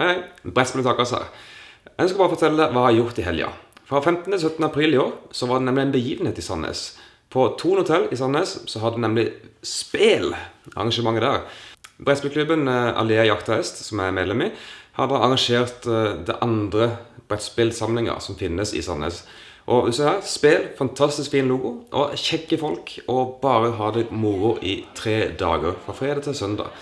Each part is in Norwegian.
Hei, Brettspillet Takas her. Jeg skal bare fortelle hva jeg har gjort i helga. Fra 15. til 17. april i år så var det nemlig en begivenhet i Sandnes. På Thon hotell i Sandnes så hadde nemlig spel arrangementet der. Brettspillklubben eh, Alea jakt hest, som jeg er medlem i, har arrangert eh, det andre brettspillsamlinga som finnes i Sandnes. Og du ser her, spill, fantastisk fin logo, og kjekke folk, og bare ha det moro i tre dager, fra fredag til søndag.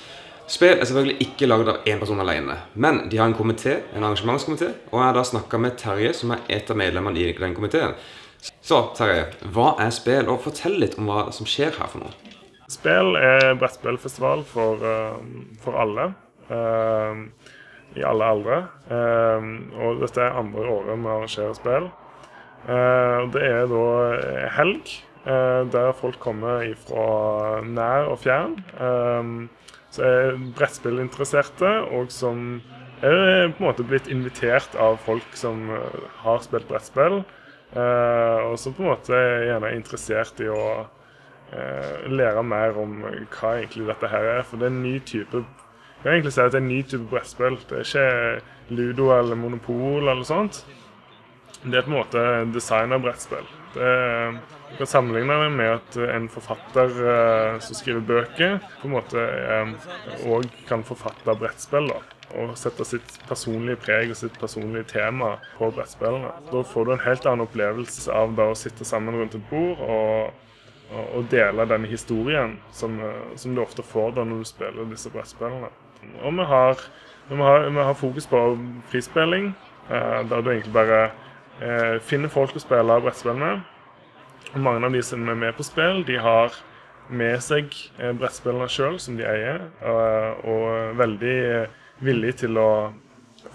Spill er selvfølgelig ikke laget av én person alene, men de har en komité, en arrangementskomité, og jeg har da snakka med Terje, som er et av medlemmene i den komiteen. Så Terje, hva er spill, og fortell litt om hva som skjer her for noe. Spill er brettspillfestival for, uh, for alle. Uh, I alle aldre. Uh, og dette er andre året vi arrangerer spill. det er da helg, der folk kommer fra nær og fjern. Så er brettspillinteresserte, og som er på en måte blitt invitert av folk som eh, har spilt brettspill. Eh, og som på en måte gjerne er interessert i å eh, lære mer om hva egentlig dette her er. For det er en ny type jeg vil egentlig si at det er en ny type brettspill. Det er ikke Ludo eller Monopol eller sånt. Det er på en måte design av brettspill. Er du kan sammenligne det med at en forfatter eh, som skriver bøker, på en måte òg eh, kan forfatte brettspill. da, Og sette sitt personlige preg og sitt personlige tema på brettspillene. Da får du en helt annen opplevelse av da å sitte sammen rundt et bord og, og, og dele denne historien som, uh, som, du ofte får da når du spiller disse brettspillene. Og vi har, vi har, vi har fokus på frispilling, der du egentlig bare finner folk å spille brettspill med. Og mange av de som er med på spill, de har med seg eh, brettspillene sjøl, som de eier, og, og veldig villige til å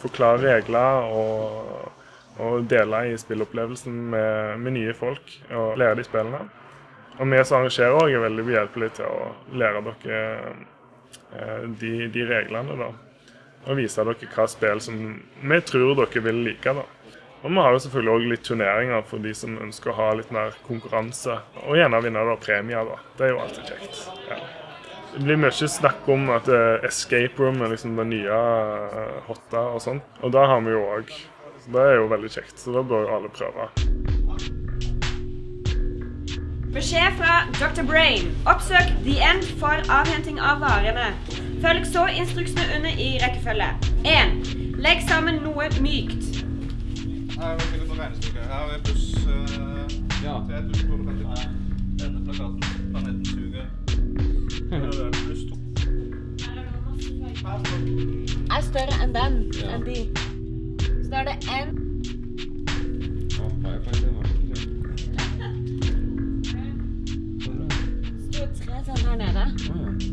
forklare regler og, og dele i spillopplevelsen med, med, nye folk og lære de spillene. Og vi som arrangerer òg er veldig behjelpelige til å lære dere eh, de, de reglene. da. Og vise dere hva spill som vi tror dere vil like. da. Og vi har jo selvfølgelig òg litt turneringer for de som ønsker å ha litt mer konkurranse. Og gjerne vinne da premier, da. Det er jo alltid kjekt. Ja. Det blir mye snakk om at uh, escape room er liksom det nye uh, hotte og sånn. Og det har vi jo òg. Det er jo veldig kjekt. Så da bør jo alle prøve. Beskjed fra Dr. Brain. Oppsøk The End for avhenting av varene. Følg så instruksene under i rekkefølge. 1. Legg sammen noe mykt. Her er det noen regnestykker. Her er pluss uh, ja. 3250. Denne plakaten. Planeten suger. Her er det pluss to. Er større enn den. Ja. Enn de. Så da er det én. Står tre sånn her nede. Her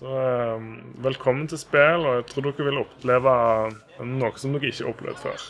velkommen til spill, og jeg tror dere vil oppleve noe som dere ikke har opplevd før.